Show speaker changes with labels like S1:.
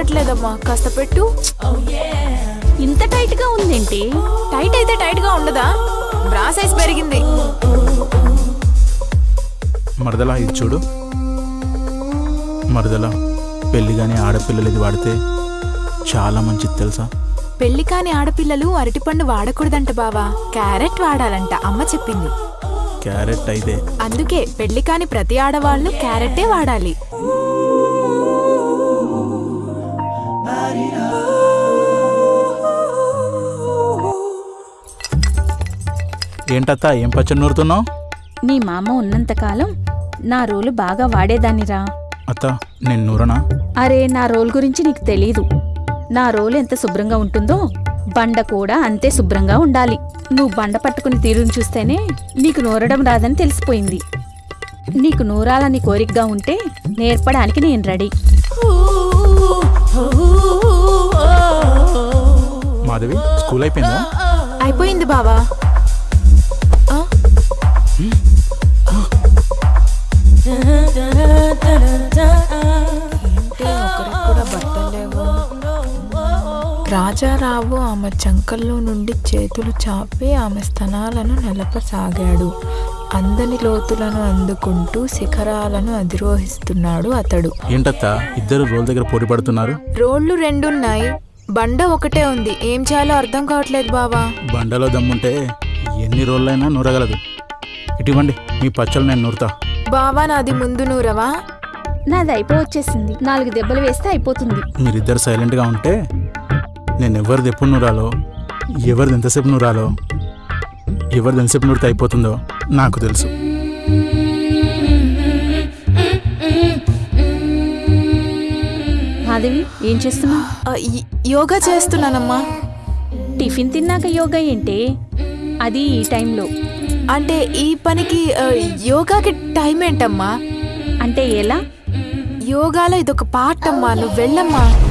S1: ఉందమ్మా కాస్త పెట్టు.
S2: ఇంత టైట్గా ఉందేంటి?
S1: టైట్ అయితే టైట్గా ఉండదా? బ్రా సైజ్ పెరిగింది.
S3: మరదలా ఇది చూడు. మరదలా పెళ్ళి కానీ ఆడపిల్లలు ఇది వాడితే చాలా మంచిది తెలుసా?
S1: పెళ్ళి కాని ఆడపిల్లలు అరటిపండు వాడకూడదంట బావా. క్యారెట్ వాడాలంట అమ్మ చెప్పింది.
S3: క్యారెట్ అయితే.
S1: అందుకే పెళ్ళి కాని ప్రతి ఆడవాళ్ళు క్యారెట్టే వాడాలి.
S3: ఏంటత్తా ఏం పచ్చడి నూరుతున్నావు
S2: నీ మామ ఉన్నంతకాలం నా రోలు బాగా వాడేదాన్నిరా.
S3: అత్త నేను నూరనా?
S2: అరే నా రోల్ గురించి నీకు తెలీదు. నా రోలు ఎంత శుభ్రంగా ఉంటుందో బండ కూడా అంతే శుభ్రంగా ఉండాలి. నువ్వు బండ పట్టుకుని తీరుని చూస్తేనే నీకు నూరడం రాదని తెలిసిపోయింది. నీకు నూరాలని కోరికగా ఉంటే నేర్పడానికి నేను రెడీ.
S3: మాధవి స్కూల్ అయిపోయిందా?
S1: అయిపోయింది బావా. రాజారావు ఆమె చంకల్లో నుండి చేతులు చాపి ఆమె స్తనాలను నిలపసాగాడు. అందని లోతులను అందుకుంటూ శిఖరాలను అధిరోహిస్తున్నాడు అతడు.
S3: ఏంటత్తా? ఇద్దరు రోల్ దగ్గర పోటీ పడుతున్నారు?
S1: రోడ్లు రెండున్నాయి. బండ ఒకటే ఉంది. ఏం చేయాలో అర్థం కావట్లేదు బావా.
S3: బండలో దమ్ముంటే ఎన్ని రోజులైనా నూరగలదు. ఇటువంటి మీ పచ్చళ్ళు నేను నూరుతా.
S1: బావా నాది ముందు నూరవా?
S2: నాది అయిపోవచ్చేసింది నాలుగు దెబ్బలు వేస్తే అయిపోతుంది.
S3: మీరిద్దరు సైలెంట్గా ఉంటే నేను ఎవరిది ఎప్పుడు నూరాలో ఎవరిది ఎంతసేపు నూరాలో ఎవరిది ఎంతసేపు నూరితే అయిపోతుందో నాకు తెలుసు.
S2: మాధవి ఏం చేస్తున్నావు?
S1: ఆ, యోగా చేస్తున్నానమ్మా.
S2: టిఫిన్ తిన్నాక యోగా ఏంటే? అది ఈ టైంలో.
S1: అంటే ఈ పనికి ఆ, యోగాకి టైం ఏంటమ్మా?
S2: అంటే ఎలా?
S1: యోగాలో ఇదొక పార్ట్ అమ్మా నువ్వు వెళ్ళమ్మా.